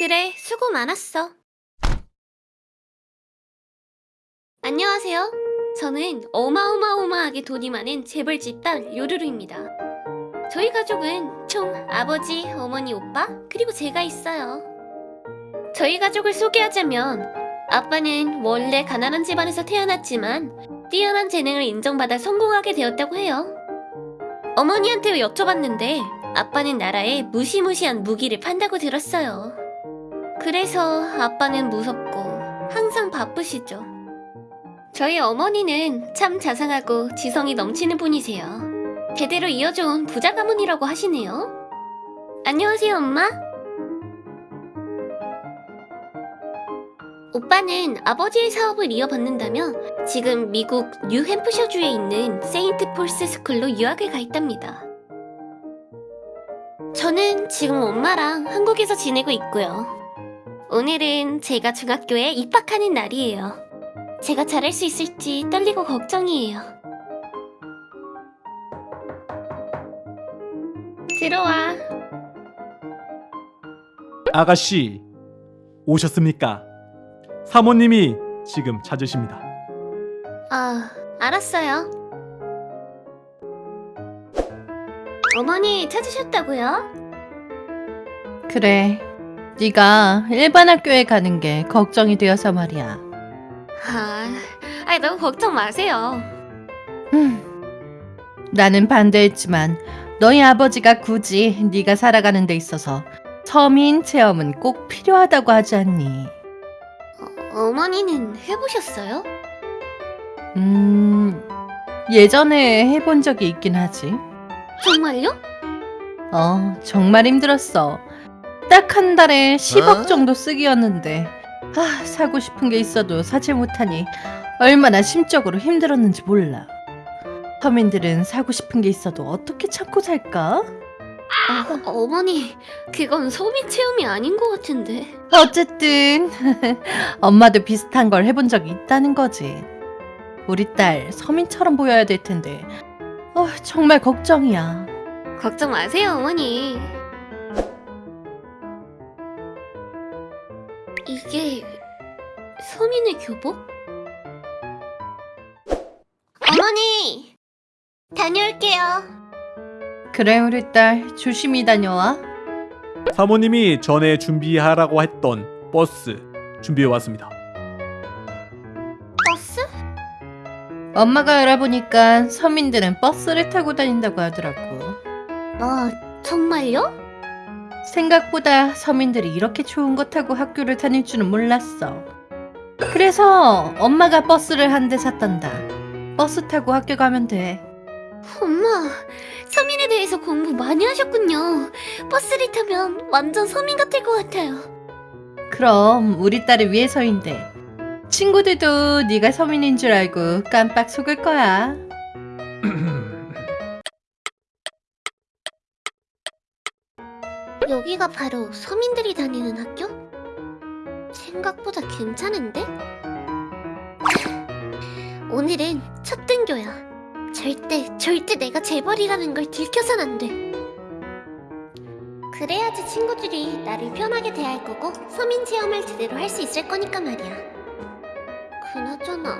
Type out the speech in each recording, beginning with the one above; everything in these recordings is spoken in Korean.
그래, 수고 많았어. 안녕하세요. 저는 어마어마어마하게 돈이 많은 재벌집 딸 요루루입니다. 저희 가족은 총 아버지, 어머니, 오빠, 그리고 제가 있어요. 저희 가족을 소개하자면 아빠는 원래 가난한 집안에서 태어났지만 뛰어난 재능을 인정받아 성공하게 되었다고 해요. 어머니한테 여쭤봤는데 아빠는 나라에 무시무시한 무기를 판다고 들었어요. 그래서 아빠는 무섭고 항상 바쁘시죠. 저희 어머니는 참 자상하고 지성이 넘치는 분이세요. 대대로 이어져온 부자 가문이라고 하시네요. 안녕하세요, 엄마. 오빠는 아버지의 사업을 이어받는다며 지금 미국 뉴햄프셔주에 있는 세인트 폴스 스쿨로 유학을 가 있답니다. 저는 지금 엄마랑 한국에서 지내고 있고요. 오늘은 제가 중학교에 입학하는 날이에요. 제가 잘할 수 있을지 떨리고 걱정이에요. 들어와. 아가씨 오셨습니까? 사모님이 지금 찾으십니다. 아, 알았어요. 어머니 찾으셨다고요? 그래. 네가 일반 학교에 가는 게 걱정이 되어서 말이야. 아, 아이 너무 걱정 마세요. 음. 나는 반대했지만 너희 아버지가 굳이 네가 살아가는 데 있어서 서민 체험은 꼭 필요하다고 하지 않니? 어머니는 해보셨어요? 음, 예전에 해본 적이 있긴 하지. 정말요? 어, 정말 힘들었어. 딱 한 달에 10억 어? 정도 쓰기였는데, 아, 사고 싶은 게 있어도 사지 못하니 얼마나 심적으로 힘들었는지 몰라. 서민들은 사고 싶은 게 있어도 어떻게 참고 살까? 어, 어머니, 그건 소미 체험이 아닌 것 같은데. 어쨌든 엄마도 비슷한 걸 해본 적이 있다는 거지. 우리 딸 서민처럼 보여야 될 텐데, 어, 정말 걱정이야. 걱정 마세요, 어머니. 이게 서민의 교복? 어머니! 다녀올게요. 그래 우리 딸 조심히 다녀와. 사모님이 전에 준비하라고 했던 버스 준비해 왔습니다. 버스? 엄마가 알아보니까 서민들은 버스를 타고 다닌다고 하더라고. 아, 정말요? 생각보다 서민들이 이렇게 좋은 거 타고 학교를 다닐 줄은 몰랐어. 그래서 엄마가 버스를 한 대 샀단다. 버스 타고 학교 가면 돼. 엄마, 서민에 대해서 공부 많이 하셨군요. 버스를 타면 완전 서민 같을 것 같아요. 그럼 우리 딸을 위해서인데. 친구들도 네가 서민인 줄 알고 깜빡 속을 거야. 여기가 바로 서민들이 다니는 학교? 생각보다 괜찮은데? 오늘은 첫 등교야. 절대, 절대 내가 재벌이라는 걸 들켜선 안 돼. 그래야지 친구들이 나를 편하게 대할 거고 서민 체험을 제대로 할 수 있을 거니까 말이야. 그나저나,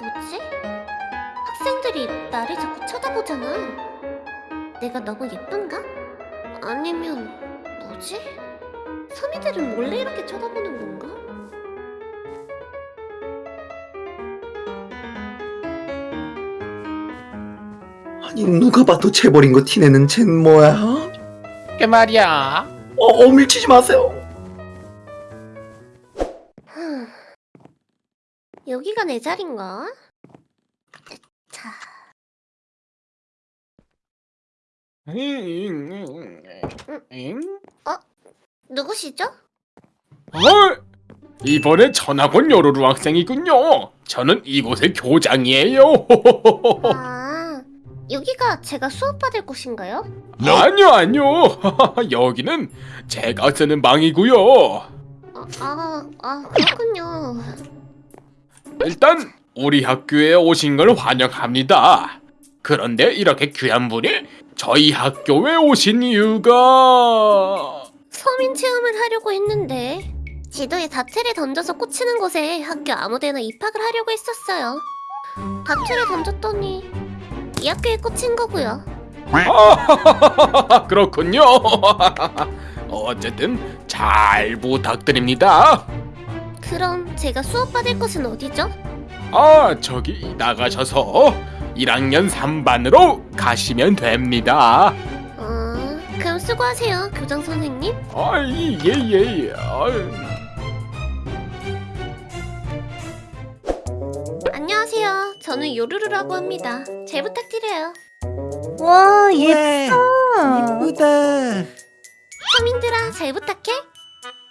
뭐지? 학생들이 나를 자꾸 쳐다보잖아. 내가 너무 예쁜가? 아니면 뭐지? 서민들은 몰래 이렇게 쳐다보는 건가? 아니 누가 봐도 재벌인 거 티내는 쟨 뭐야? 그 말이야. 어, 어 밀치지 마세요. 흠. 여기가 내 자리인가? 자, 누구시죠? 어? 이번에 전학온 여로루 학생이군요. 저는 이곳의 교장이에요. 아, 여기가 제가 수업받을 곳인가요? 아니요, 아니요. 여기는 제가 쓰는 방이고요. 아, 아, 아 그렇군요. 일단 우리 학교에 오신 걸 환영합니다. 그런데 이렇게 귀한 분이 저희 학교에 오신 이유가 서민 체험을 하려고 했는데 지도에 다트를 던져서 꽂히는 곳에 학교 아무데나 입학을 하려고 했었어요. 다트를 던졌더니 이 학교에 꽂힌 거고요. 아, 그렇군요. 어쨌든 잘 부탁드립니다. 그럼 제가 수업 받을 곳은 어디죠? 아, 저기 나가셔서 1학년 3반으로 가시면 됩니다. 어, 그럼 수고하세요, 교장 선생님. 아, 예, 예, 예. 아유. 안녕하세요. 저는 요루루라고 합니다. 잘 부탁드려요. 와 네. 예뻐. 이쁘다. 서민들아, 잘 부탁해.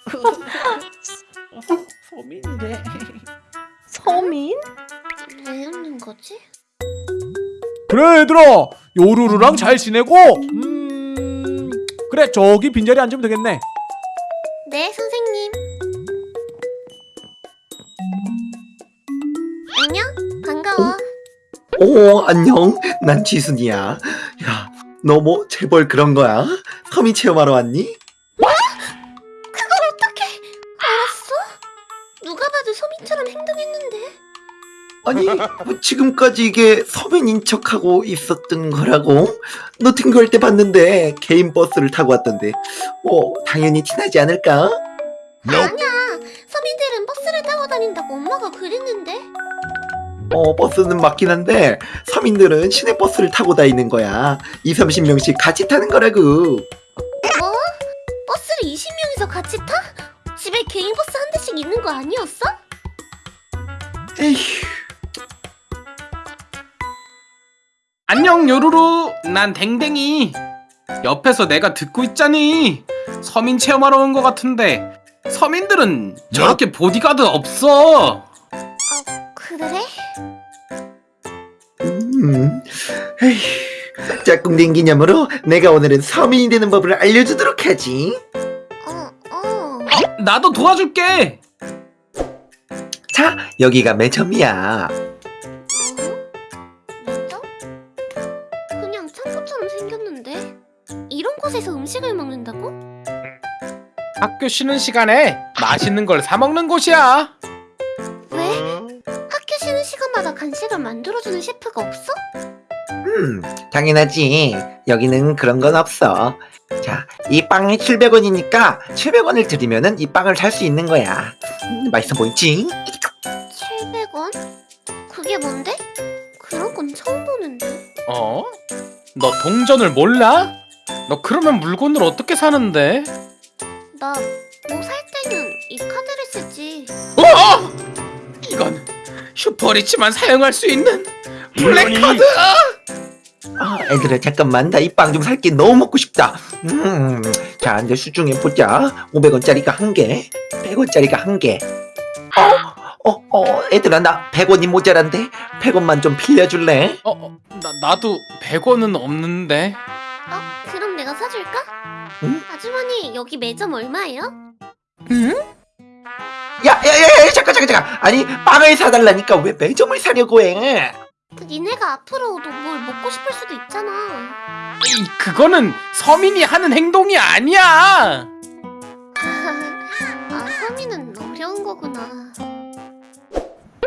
소민인데. 서민? 왜 웃는 거지? 그래 얘들아 요루루랑 잘 지내고 음 그래 저기 빈자리 앉으면 되겠네 네, 선생님. 안녕, 반가워. 오 안녕. 난 지순이야. 야, 너 뭐 재벌 그런 거야? 서민 체험하러 왔니? 그걸 어떻게 알았어? 누가 봐도 서민처럼 행동했는데. 아니 뭐 지금까지 이게 서민인 척하고 있었던 거라고? 너 등교할 때 봤는데 개인 버스를 타고 왔던데 뭐 당연히 티나지 않을까? 아니야, 서민들은 버스를 타고 다닌다고 엄마가 그랬는데. 어 버스는 맞긴 한데 서민들은 시내 버스를 타고 다니는 거야 2, 30명씩 같이 타는 거라고 뭐? 버스를 20명이서 같이 타? 집에 개인 버스 한 대씩 있는 거 아니었어? 에휴 안녕 요루루. 난 댕댕이. 옆에서 내가 듣고 있자니. 서민 체험하러 온 것 같은데. 서민들은 저렇게 보디가드 없어. 그래? 음, 에휴 짝꿍된 기념으로 내가 오늘은 서민이 되는 법을 알려주도록 하지. 어, 어. 나도 도와줄게. 자 여기가 매점이야 학교 쉬는 시간에 맛있는 걸 사 먹는 곳이야. 왜? 학교 쉬는 시간마다 간식을 만들어주는 셰프가 없어? 음 당연하지 여기는 그런 건 없어 자 이 빵이 700원이니까 700원을 드리면은 이 빵을 살 수 있는 거야 음, 맛있어 보이지? 700원? 그게 뭔데? 그런 건 처음 보는데 어? 너 동전을 몰라? 너 그러면 물건을 어떻게 사는데? 나 뭐 살 때는 이 카드를 쓰지 어! 이건 슈퍼리치만 사용할 수 있는 블랙카드! 아, 애들아 잠깐만 나 이 빵 좀 살게 너무 먹고 싶다 음, 자 이제 수중에 보자 500원짜리가 한개 100원짜리가 한개 어? 어? 어? 애들아 나 100원이 모자란데 100원만 좀 빌려줄래? 어, 어, 나, 나도 100원은 없는데. 어? 그럼 내가 사줄까? 응? 아주머니 여기 매점 얼마예요? 응? 야야야야 잠깐 잠깐 잠깐 아니 빵을 사달라니까 왜 매점을 사려고 해그 니네가 앞으로도 뭘 먹고 싶을 수도 있잖아 이, 그거는 서민이 하는 행동이 아니야! 아 서민은 어려운 거구나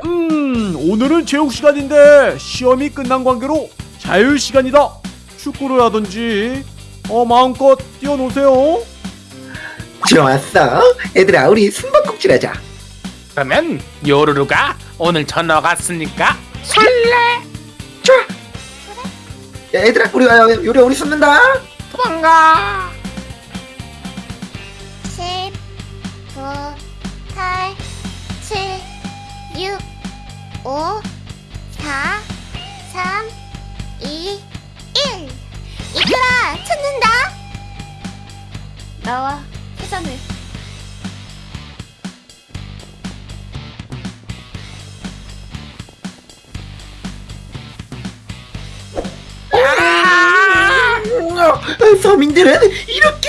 음 오늘은 체육 시간인데 시험이 끝난 관계로 자유 시간이다 축구를 하든지 어 마음껏 뛰어노세요. 좋았어. 애들아 우리 숨바꼭질 하자. 그러면 요루루가 오늘 저녁 왔으니까? 야 얘들아 우리 아, 요리 우리 숨는다. 도망가! 10 9 8 7 6 5 4 3 2 나와 회전을 어, 서민들은 이렇게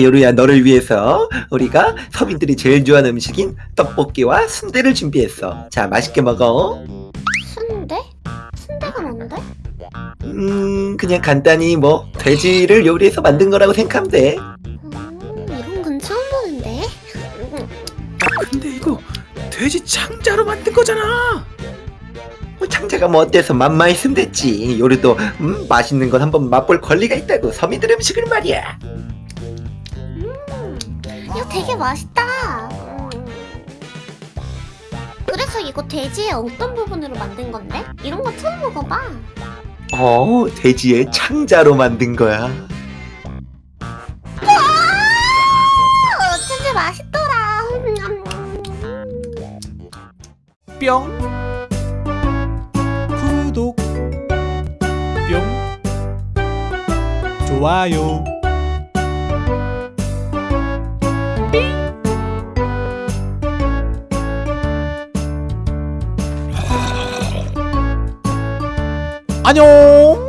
요루야 너를 위해서 우리가 서민들이 제일 좋아하는 음식인 떡볶이와 순대를 준비했어. 자 맛있게 먹어. 순대? 순대가 뭔데? 음 그냥 간단히 뭐 돼지를 요리해서 만든 거라고 생각하면 돼. 음, 이런 건 처음 보는데. 음, 근데 이거 돼지 창자로 만든 거잖아. 뭐 창자가 뭐 어때서 맛만 있으면 됐지. 요리도 음, 맛있는 건 한번 맛볼 권리가 있다고 서민들 음식을 말이야. 이거 되게 맛있다. 음. 그래서 이거 돼지의 어떤 부분으로 만든 건데? 이런 거 처음 먹어봐. 어 돼지의 창자로 만든 거야. 어쩐지 맛있더라. 음, 뿅 구독 뿅 좋아요 안녕